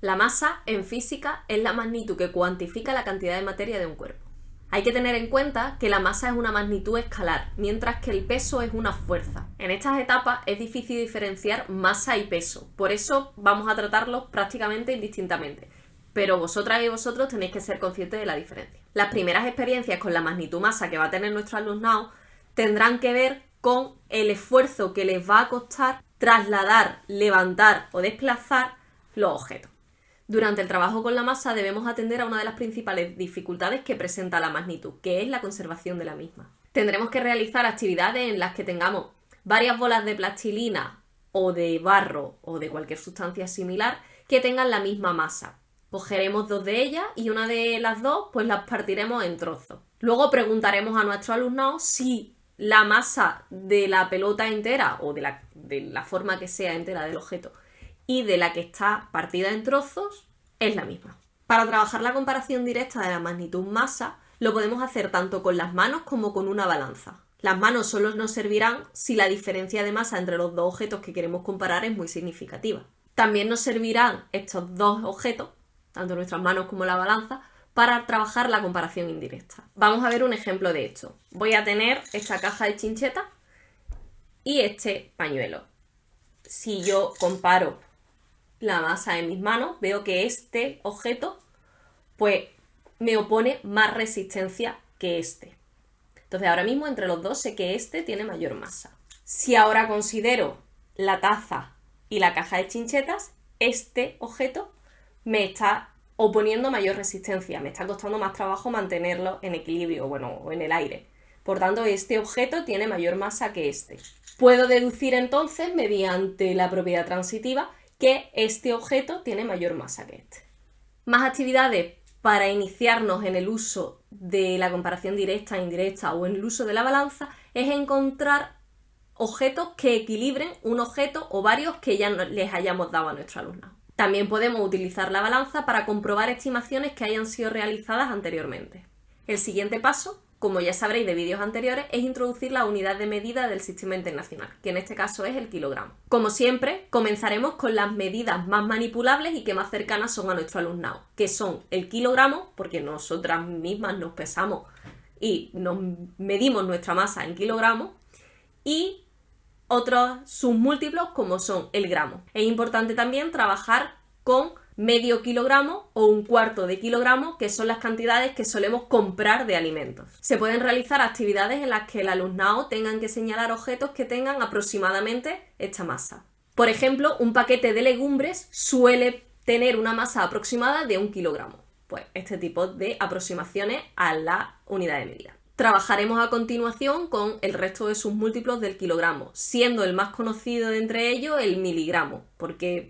La masa, en física, es la magnitud que cuantifica la cantidad de materia de un cuerpo. Hay que tener en cuenta que la masa es una magnitud escalar, mientras que el peso es una fuerza. En estas etapas es difícil diferenciar masa y peso, por eso vamos a tratarlos prácticamente indistintamente. Pero vosotras y vosotros tenéis que ser conscientes de la diferencia. Las primeras experiencias con la magnitud masa que va a tener nuestro alumnado tendrán que ver con el esfuerzo que les va a costar trasladar, levantar o desplazar los objetos. Durante el trabajo con la masa debemos atender a una de las principales dificultades que presenta la magnitud, que es la conservación de la misma. Tendremos que realizar actividades en las que tengamos varias bolas de plastilina o de barro o de cualquier sustancia similar que tengan la misma masa. Cogeremos dos de ellas y una de las dos pues las partiremos en trozos. Luego preguntaremos a nuestro alumnado si la masa de la pelota entera o de la, de la forma que sea entera del objeto y de la que está partida en trozos es la misma. Para trabajar la comparación directa de la magnitud masa, lo podemos hacer tanto con las manos como con una balanza. Las manos solo nos servirán si la diferencia de masa entre los dos objetos que queremos comparar es muy significativa. También nos servirán estos dos objetos, tanto nuestras manos como la balanza, para trabajar la comparación indirecta. Vamos a ver un ejemplo de esto. Voy a tener esta caja de chincheta y este pañuelo. Si yo comparo la masa en mis manos, veo que este objeto pues me opone más resistencia que este. Entonces ahora mismo entre los dos sé que este tiene mayor masa. Si ahora considero la taza y la caja de chinchetas, este objeto me está oponiendo mayor resistencia, me está costando más trabajo mantenerlo en equilibrio, bueno, o en el aire. Por tanto, este objeto tiene mayor masa que este. Puedo deducir entonces, mediante la propiedad transitiva, que este objeto tiene mayor masa que este. Más actividades para iniciarnos en el uso de la comparación directa e indirecta o en el uso de la balanza es encontrar objetos que equilibren un objeto o varios que ya les hayamos dado a nuestro alumno. También podemos utilizar la balanza para comprobar estimaciones que hayan sido realizadas anteriormente. El siguiente paso como ya sabréis de vídeos anteriores, es introducir la unidad de medida del sistema internacional, que en este caso es el kilogramo. Como siempre, comenzaremos con las medidas más manipulables y que más cercanas son a nuestro alumnado, que son el kilogramo, porque nosotras mismas nos pesamos y nos medimos nuestra masa en kilogramos, y otros submúltiplos como son el gramo. Es importante también trabajar con medio kilogramo o un cuarto de kilogramo, que son las cantidades que solemos comprar de alimentos. Se pueden realizar actividades en las que el alumnado tengan que señalar objetos que tengan aproximadamente esta masa. Por ejemplo, un paquete de legumbres suele tener una masa aproximada de un kilogramo. Pues este tipo de aproximaciones a la unidad de medida. Trabajaremos a continuación con el resto de sus múltiplos del kilogramo, siendo el más conocido de entre ellos el miligramo, porque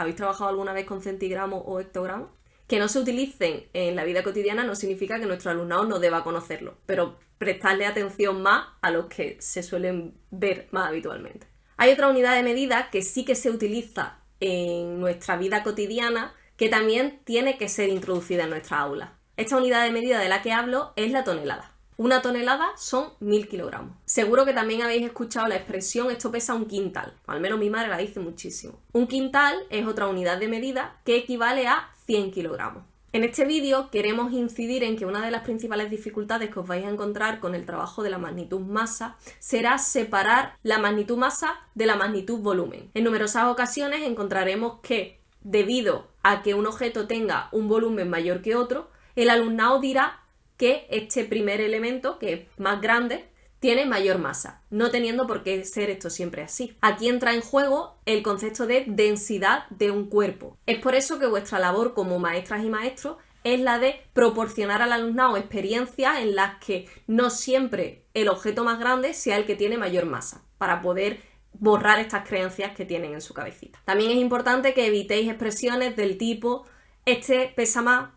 ¿Habéis trabajado alguna vez con centigramos o hectogramos? Que no se utilicen en la vida cotidiana no significa que nuestro alumnado no deba conocerlo, pero prestarle atención más a los que se suelen ver más habitualmente. Hay otra unidad de medida que sí que se utiliza en nuestra vida cotidiana que también tiene que ser introducida en nuestra aula. Esta unidad de medida de la que hablo es la tonelada. Una tonelada son mil kilogramos. Seguro que también habéis escuchado la expresión esto pesa un quintal, al menos mi madre la dice muchísimo. Un quintal es otra unidad de medida que equivale a 100 kilogramos. En este vídeo queremos incidir en que una de las principales dificultades que os vais a encontrar con el trabajo de la magnitud masa será separar la magnitud masa de la magnitud volumen. En numerosas ocasiones encontraremos que, debido a que un objeto tenga un volumen mayor que otro, el alumnado dirá que este primer elemento, que es más grande, tiene mayor masa, no teniendo por qué ser esto siempre así. Aquí entra en juego el concepto de densidad de un cuerpo. Es por eso que vuestra labor como maestras y maestros es la de proporcionar al alumnado experiencias en las que no siempre el objeto más grande sea el que tiene mayor masa, para poder borrar estas creencias que tienen en su cabecita. También es importante que evitéis expresiones del tipo este pesa más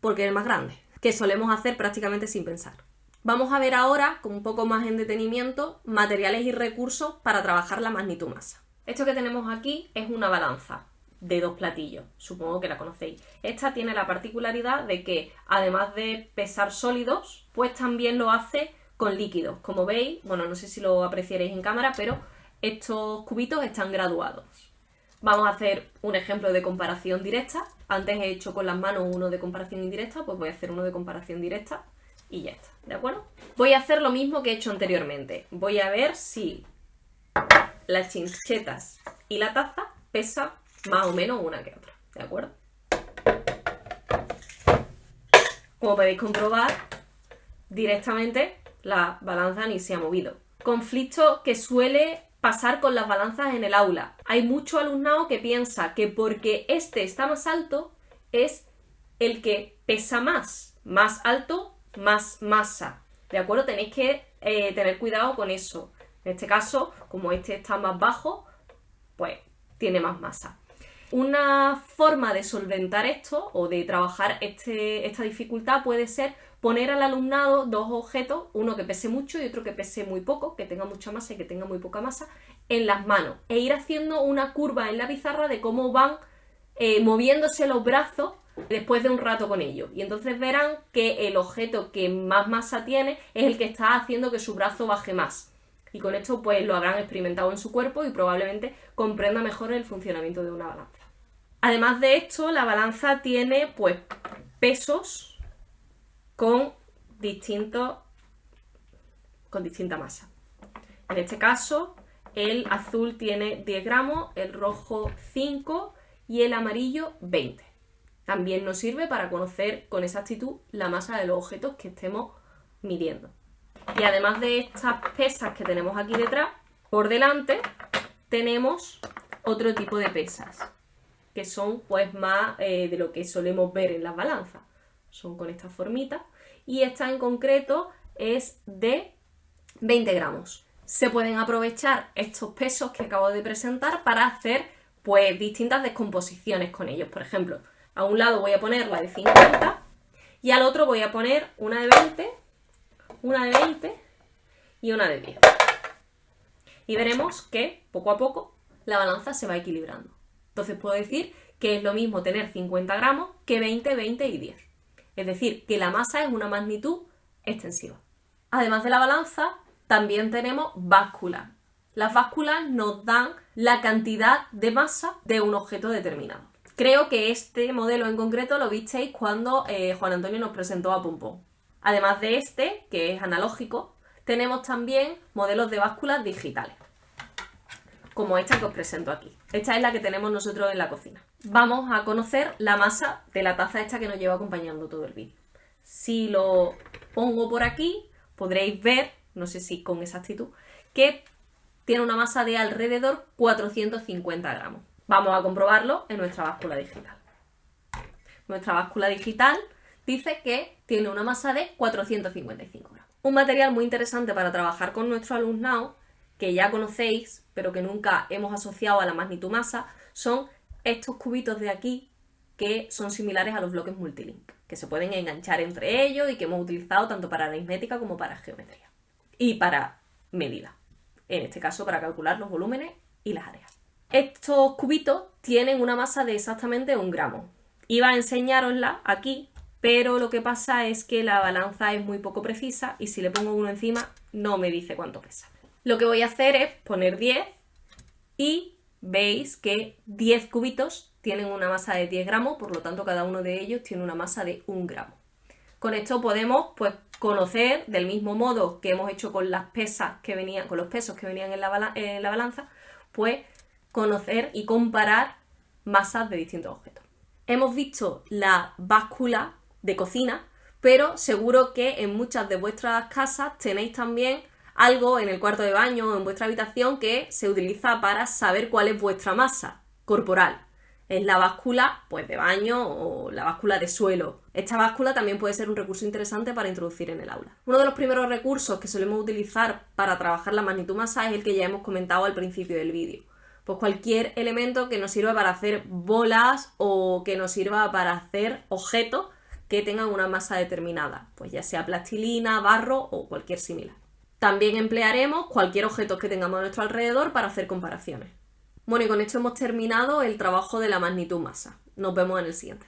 porque es más grande que solemos hacer prácticamente sin pensar. Vamos a ver ahora, con un poco más en detenimiento, materiales y recursos para trabajar la magnitud masa. Esto que tenemos aquí es una balanza de dos platillos, supongo que la conocéis. Esta tiene la particularidad de que, además de pesar sólidos, pues también lo hace con líquidos. Como veis, bueno, no sé si lo apreciaréis en cámara, pero estos cubitos están graduados. Vamos a hacer un ejemplo de comparación directa. Antes he hecho con las manos uno de comparación indirecta, pues voy a hacer uno de comparación directa y ya está, ¿de acuerdo? Voy a hacer lo mismo que he hecho anteriormente. Voy a ver si las chinchetas y la taza pesan más o menos una que otra, ¿de acuerdo? Como podéis comprobar, directamente la balanza ni se ha movido. Conflicto que suele pasar con las balanzas en el aula. Hay mucho alumnado que piensa que porque este está más alto es el que pesa más. Más alto, más masa. ¿De acuerdo? Tenéis que eh, tener cuidado con eso. En este caso, como este está más bajo, pues tiene más masa. Una forma de solventar esto o de trabajar este, esta dificultad puede ser poner al alumnado dos objetos, uno que pese mucho y otro que pese muy poco, que tenga mucha masa y que tenga muy poca masa, en las manos e ir haciendo una curva en la pizarra de cómo van eh, moviéndose los brazos después de un rato con ellos. Y entonces verán que el objeto que más masa tiene es el que está haciendo que su brazo baje más. Y con esto pues lo habrán experimentado en su cuerpo y probablemente comprenda mejor el funcionamiento de una balanza. Además de esto, la balanza tiene pues pesos con distintos con distinta masa. En este caso, el azul tiene 10 gramos, el rojo 5 y el amarillo 20. También nos sirve para conocer con exactitud la masa de los objetos que estemos midiendo. Y además de estas pesas que tenemos aquí detrás, por delante tenemos otro tipo de pesas, que son pues más eh, de lo que solemos ver en las balanzas. Son con esta formita. Y esta en concreto es de 20 gramos. Se pueden aprovechar estos pesos que acabo de presentar para hacer pues distintas descomposiciones con ellos. Por ejemplo, a un lado voy a poner la de 50 y al otro voy a poner una de 20, una de 20 y una de 10. Y veremos que poco a poco la balanza se va equilibrando. Entonces puedo decir que es lo mismo tener 50 gramos que 20, 20 y 10. Es decir, que la masa es una magnitud extensiva. Además de la balanza, también tenemos básculas. Las básculas nos dan la cantidad de masa de un objeto determinado. Creo que este modelo en concreto lo visteis cuando eh, Juan Antonio nos presentó a Pompón. Además de este, que es analógico, tenemos también modelos de básculas digitales, como esta que os presento aquí. Esta es la que tenemos nosotros en la cocina. Vamos a conocer la masa de la taza esta que nos lleva acompañando todo el vídeo. Si lo pongo por aquí, podréis ver, no sé si con exactitud, que tiene una masa de alrededor 450 gramos. Vamos a comprobarlo en nuestra báscula digital. Nuestra báscula digital dice que tiene una masa de 455 gramos. Un material muy interesante para trabajar con nuestro alumnado, que ya conocéis, pero que nunca hemos asociado a la magnitud masa, son estos cubitos de aquí que son similares a los bloques multilink, que se pueden enganchar entre ellos y que hemos utilizado tanto para aritmética como para geometría y para medida, en este caso para calcular los volúmenes y las áreas. Estos cubitos tienen una masa de exactamente un gramo. Iba a enseñarosla aquí, pero lo que pasa es que la balanza es muy poco precisa y si le pongo uno encima no me dice cuánto pesa. Lo que voy a hacer es poner 10 y veis que 10 cubitos tienen una masa de 10 gramos, por lo tanto cada uno de ellos tiene una masa de 1 gramo. Con esto podemos pues, conocer, del mismo modo que hemos hecho con las pesas que venían, con los pesos que venían en la, en la balanza, pues conocer y comparar masas de distintos objetos. Hemos visto la báscula de cocina, pero seguro que en muchas de vuestras casas tenéis también algo en el cuarto de baño o en vuestra habitación que se utiliza para saber cuál es vuestra masa corporal. Es la báscula pues, de baño o la báscula de suelo. Esta báscula también puede ser un recurso interesante para introducir en el aula. Uno de los primeros recursos que solemos utilizar para trabajar la magnitud masa es el que ya hemos comentado al principio del vídeo pues cualquier elemento que nos sirva para hacer bolas o que nos sirva para hacer objetos que tengan una masa determinada, pues ya sea plastilina, barro o cualquier similar. También emplearemos cualquier objeto que tengamos a nuestro alrededor para hacer comparaciones. Bueno, y con esto hemos terminado el trabajo de la magnitud masa. Nos vemos en el siguiente.